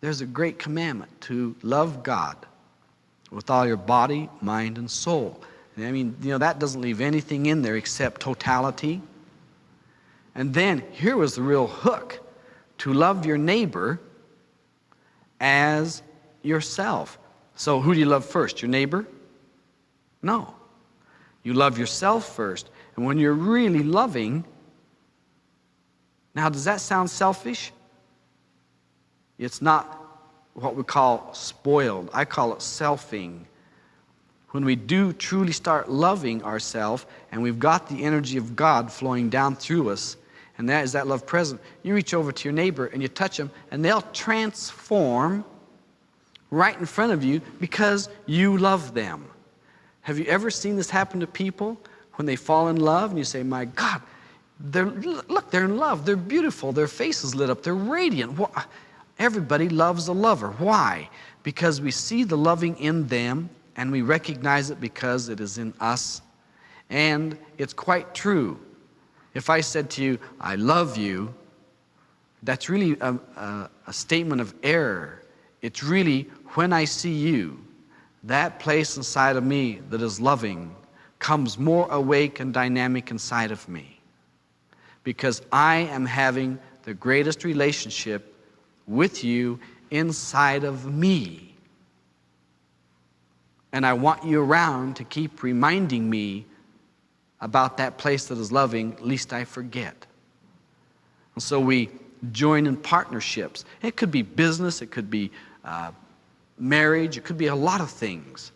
there's a great commandment to love God with all your body, mind, and soul. And I mean, you know, that doesn't leave anything in there except totality. And then here was the real hook to love your neighbor as yourself. So who do you love first? Your neighbor? No. You love yourself first. And when you're really loving, now does that sound selfish? It's not what we call spoiled. I call it selfing. When we do truly start loving ourselves and we've got the energy of God flowing down through us, and that is that love present, you reach over to your neighbor and you touch them and they'll transform right in front of you because you love them. Have you ever seen this happen to people when they fall in love and you say, my God, they're, look, they're in love. They're beautiful. Their faces lit up. They're radiant. Everybody loves a lover. Why? Because we see the loving in them and we recognize it because it is in us. And it's quite true. If I said to you, I love you, that's really a, a, a statement of error. It's really when I see you, that place inside of me that is loving comes more awake and dynamic inside of me. Because I am having the greatest relationship with you inside of me. And I want you around to keep reminding me about that place that is loving, lest I forget. And so we join in partnerships. It could be business, it could be uh, marriage, it could be a lot of things.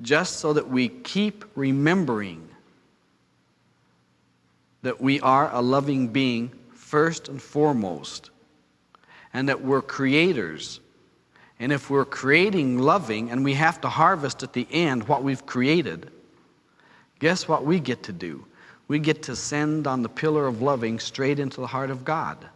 Just so that we keep remembering that we are a loving being first and foremost, and that we're creators. And if we're creating loving and we have to harvest at the end what we've created, guess what we get to do? We get to send on the pillar of loving straight into the heart of God.